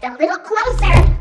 just a little closer.